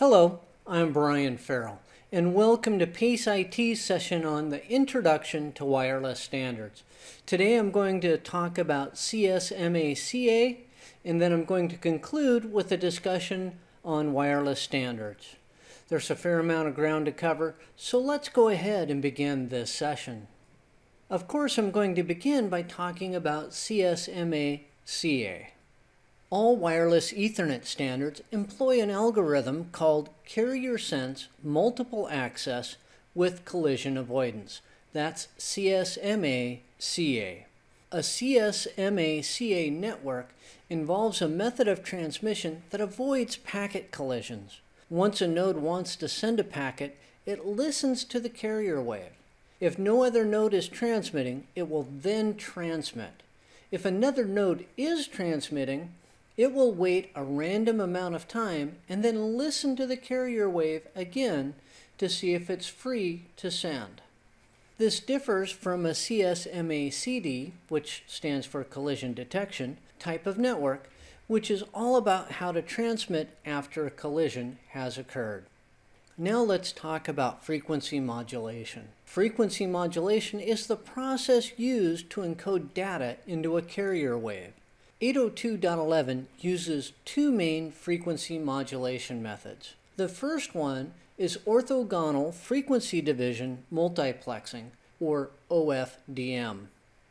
Hello, I'm Brian Farrell, and welcome to PACE IT's session on the Introduction to Wireless Standards. Today I'm going to talk about CSMA-CA, and then I'm going to conclude with a discussion on wireless standards. There's a fair amount of ground to cover, so let's go ahead and begin this session. Of course, I'm going to begin by talking about CSMA-CA. All wireless Ethernet standards employ an algorithm called Carrier Sense Multiple Access with Collision Avoidance. That's CSMA-CA. A CSMA-CA network involves a method of transmission that avoids packet collisions. Once a node wants to send a packet, it listens to the carrier wave. If no other node is transmitting, it will then transmit. If another node is transmitting, it will wait a random amount of time and then listen to the carrier wave again to see if it's free to send. This differs from a CSMA-CD, which stands for collision detection, type of network, which is all about how to transmit after a collision has occurred. Now let's talk about frequency modulation. Frequency modulation is the process used to encode data into a carrier wave. 802.11 uses two main frequency modulation methods. The first one is orthogonal frequency division multiplexing, or OFDM.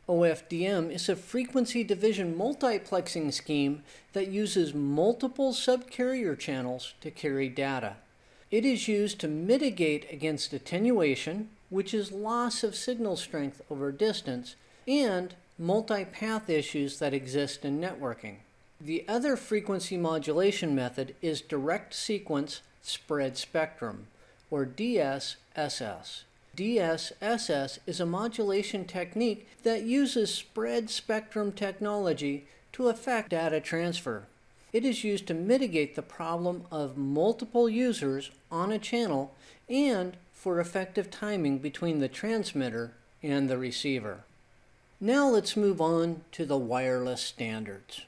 OFDM is a frequency division multiplexing scheme that uses multiple subcarrier channels to carry data. It is used to mitigate against attenuation, which is loss of signal strength over distance, and multipath issues that exist in networking. The other frequency modulation method is direct sequence spread spectrum, or DSSS. DSSS is a modulation technique that uses spread spectrum technology to affect data transfer. It is used to mitigate the problem of multiple users on a channel and for effective timing between the transmitter and the receiver. Now let's move on to the wireless standards.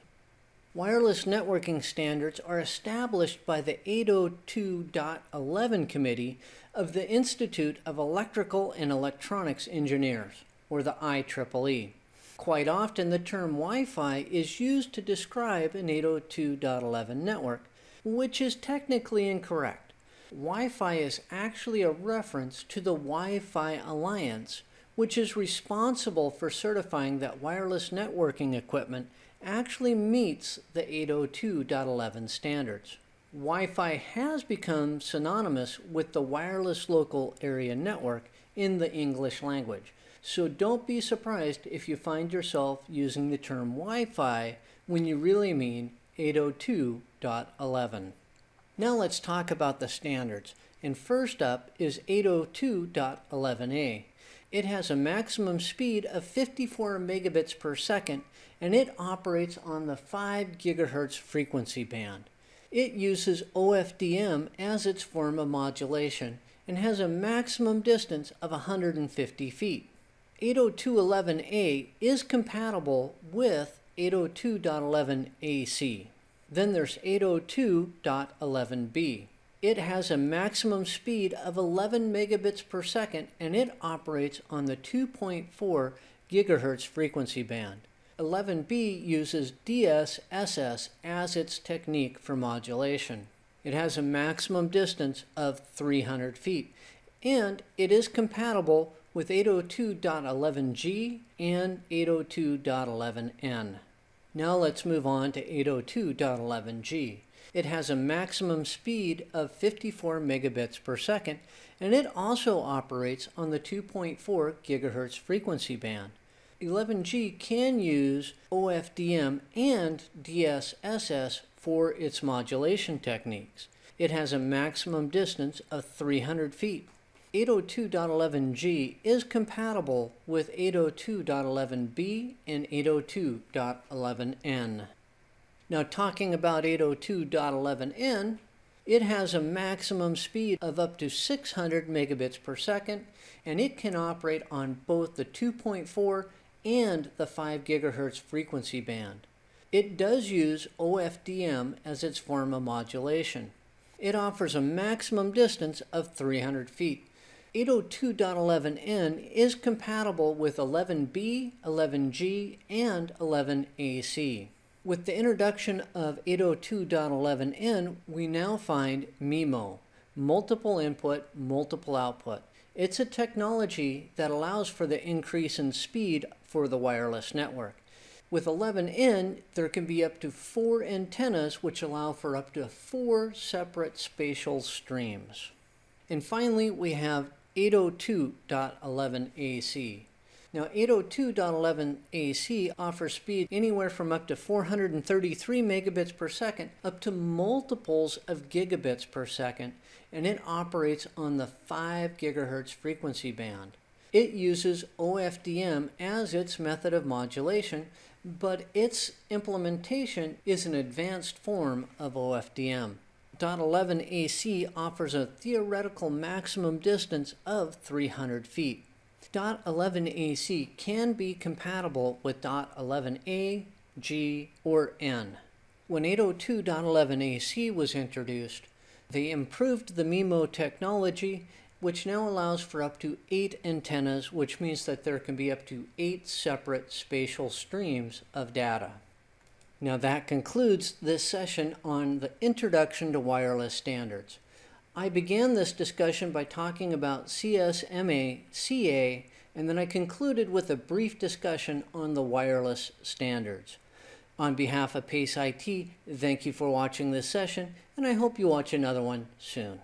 Wireless networking standards are established by the 802.11 Committee of the Institute of Electrical and Electronics Engineers, or the IEEE. Quite often the term Wi-Fi is used to describe an 802.11 network, which is technically incorrect. Wi-Fi is actually a reference to the Wi-Fi Alliance, which is responsible for certifying that wireless networking equipment actually meets the 802.11 standards. Wi-Fi has become synonymous with the wireless local area network in the English language. So don't be surprised if you find yourself using the term Wi-Fi when you really mean 802.11. Now let's talk about the standards. And first up is 802.11a. It has a maximum speed of 54 megabits per second and it operates on the 5 gigahertz frequency band. It uses OFDM as its form of modulation and has a maximum distance of 150 feet. 802.11a is compatible with 802.11ac. Then there's 802.11b. It has a maximum speed of 11 megabits per second and it operates on the 2.4 gigahertz frequency band. 11B uses DSSS as its technique for modulation. It has a maximum distance of 300 feet and it is compatible with 802.11g and 802.11n. Now let's move on to 802.11g. It has a maximum speed of 54 megabits per second, and it also operates on the 2.4 gigahertz frequency band. 11G can use OFDM and DSSS for its modulation techniques. It has a maximum distance of 300 feet. 802.11g is compatible with 802.11b and 802.11n. Now talking about 802.11n, it has a maximum speed of up to 600 megabits per second, and it can operate on both the 2.4 and the 5 gigahertz frequency band. It does use OFDM as its form of modulation. It offers a maximum distance of 300 feet. 802.11n is compatible with 11b, 11g, and 11ac. With the introduction of 802.11n, we now find MIMO, multiple input, multiple output. It's a technology that allows for the increase in speed for the wireless network. With 11N, there can be up to four antennas which allow for up to four separate spatial streams. And finally, we have 802.11ac. Now 802.11ac offers speed anywhere from up to 433 megabits per second up to multiples of gigabits per second, and it operates on the 5 gigahertz frequency band. It uses OFDM as its method of modulation, but its implementation is an advanced form of OFDM. .11ac offers a theoretical maximum distance of 300 feet. .11ac can be compatible with .11a, G, or N. When 802.11ac was introduced, they improved the MIMO technology, which now allows for up to eight antennas, which means that there can be up to eight separate spatial streams of data. Now that concludes this session on the Introduction to Wireless Standards. I began this discussion by talking about CSMA CA, and then I concluded with a brief discussion on the wireless standards. On behalf of PACE IT, thank you for watching this session, and I hope you watch another one soon.